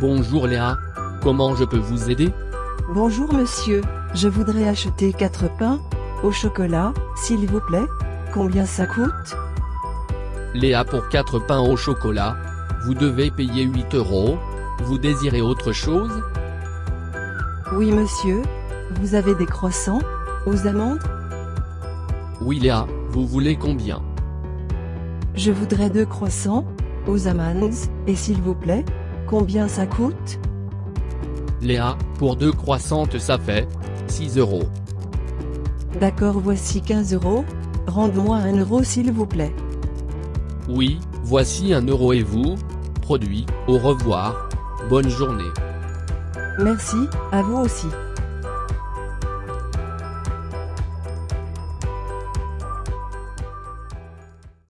Bonjour Léa. Comment je peux vous aider? Bonjour monsieur, je voudrais acheter 4 pains au chocolat, s'il vous plaît. Combien ça coûte? Léa pour 4 pains au chocolat. Vous devez payer 8 euros. Vous désirez autre chose? Oui monsieur. Vous avez des croissants Aux amandes? Oui Léa, vous voulez combien? Je voudrais deux croissants aux amandes, et s'il vous plaît, combien ça coûte Léa, pour deux croissantes ça fait 6 euros. D'accord voici 15 euros. Rende-moi un euro s'il vous plaît. Oui, voici un euro et vous Produit, au revoir. Bonne journée. Merci, à vous aussi.